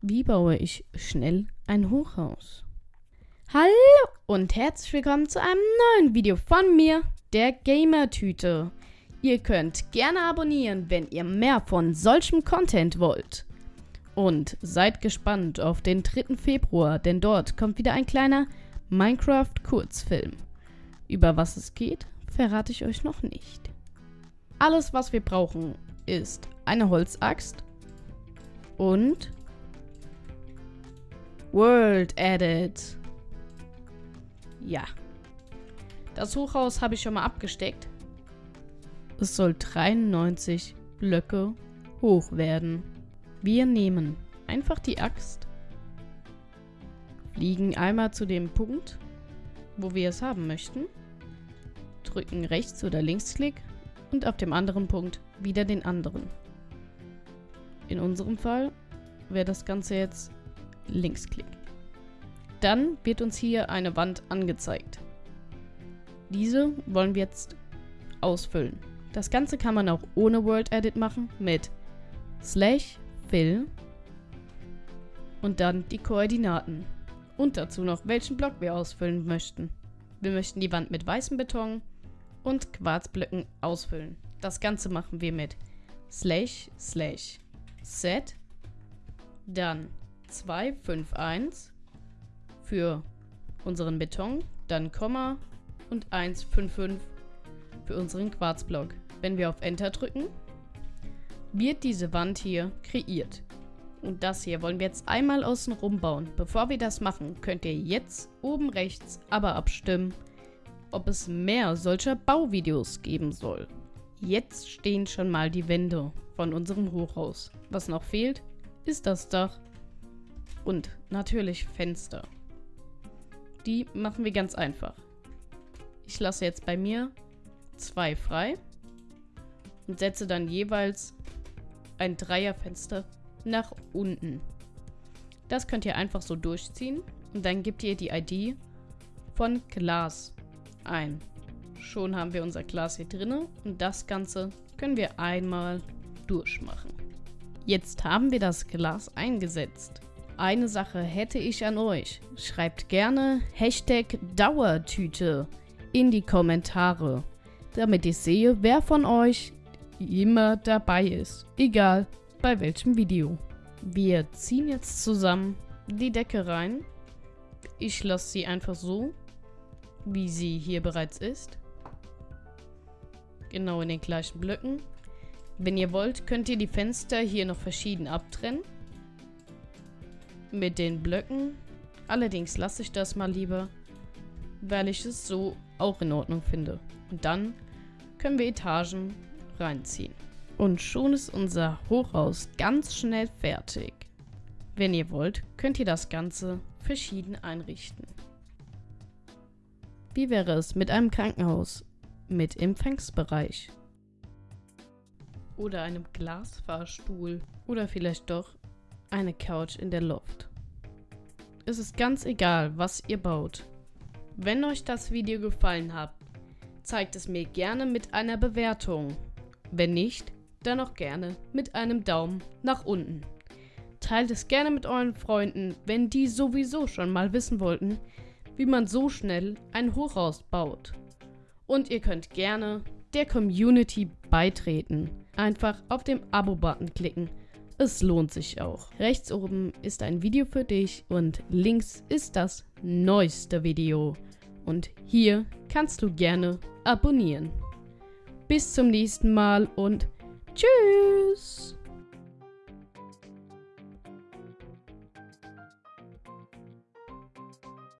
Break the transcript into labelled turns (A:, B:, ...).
A: Wie baue ich schnell ein Hochhaus? Hallo und herzlich willkommen zu einem neuen Video von mir, der Gamer-Tüte. Ihr könnt gerne abonnieren, wenn ihr mehr von solchem Content wollt. Und seid gespannt auf den 3. Februar, denn dort kommt wieder ein kleiner Minecraft-Kurzfilm. Über was es geht, verrate ich euch noch nicht. Alles, was wir brauchen, ist eine Holzaxt und World Edit. Ja. Das Hochhaus habe ich schon mal abgesteckt. Es soll 93 Blöcke hoch werden. Wir nehmen einfach die Axt, fliegen einmal zu dem Punkt, wo wir es haben möchten, drücken Rechts- oder Linksklick und auf dem anderen Punkt wieder den anderen. In unserem Fall wäre das Ganze jetzt Linksklick. Dann wird uns hier eine Wand angezeigt. Diese wollen wir jetzt ausfüllen. Das Ganze kann man auch ohne World Edit machen mit slash fill und dann die Koordinaten. Und dazu noch, welchen Block wir ausfüllen möchten. Wir möchten die Wand mit weißem Beton und Quarzblöcken ausfüllen. Das Ganze machen wir mit slash slash set dann 251 für unseren Beton, dann Komma und 155 für unseren Quarzblock. Wenn wir auf Enter drücken, wird diese Wand hier kreiert. Und das hier wollen wir jetzt einmal außen rum bauen. Bevor wir das machen, könnt ihr jetzt oben rechts aber abstimmen, ob es mehr solcher Bauvideos geben soll. Jetzt stehen schon mal die Wände von unserem Hochhaus. Was noch fehlt, ist das Dach und natürlich Fenster. Die machen wir ganz einfach. Ich lasse jetzt bei mir zwei frei und setze dann jeweils ein Dreierfenster nach unten. Das könnt ihr einfach so durchziehen und dann gebt ihr die ID von Glas ein. Schon haben wir unser Glas hier drin und das Ganze können wir einmal durchmachen. Jetzt haben wir das Glas eingesetzt. Eine Sache hätte ich an euch. Schreibt gerne Hashtag Dauertüte in die Kommentare, damit ich sehe, wer von euch immer dabei ist. Egal bei welchem Video. Wir ziehen jetzt zusammen die Decke rein. Ich lasse sie einfach so, wie sie hier bereits ist. Genau in den gleichen Blöcken. Wenn ihr wollt, könnt ihr die Fenster hier noch verschieden abtrennen. Mit den Blöcken. Allerdings lasse ich das mal lieber, weil ich es so auch in Ordnung finde. Und dann können wir Etagen reinziehen. Und schon ist unser Hochhaus ganz schnell fertig. Wenn ihr wollt, könnt ihr das Ganze verschieden einrichten. Wie wäre es mit einem Krankenhaus mit Empfangsbereich? Oder einem Glasfahrstuhl? Oder vielleicht doch eine Couch in der Loft? Es ist ganz egal, was ihr baut. Wenn euch das Video gefallen hat, zeigt es mir gerne mit einer Bewertung. Wenn nicht, dann auch gerne mit einem Daumen nach unten. Teilt es gerne mit euren Freunden, wenn die sowieso schon mal wissen wollten, wie man so schnell ein Hochhaus baut. Und ihr könnt gerne der Community beitreten. Einfach auf dem Abo-Button klicken. Es lohnt sich auch. Rechts oben ist ein Video für dich und links ist das neueste Video. Und hier kannst du gerne abonnieren. Bis zum nächsten Mal und tschüss!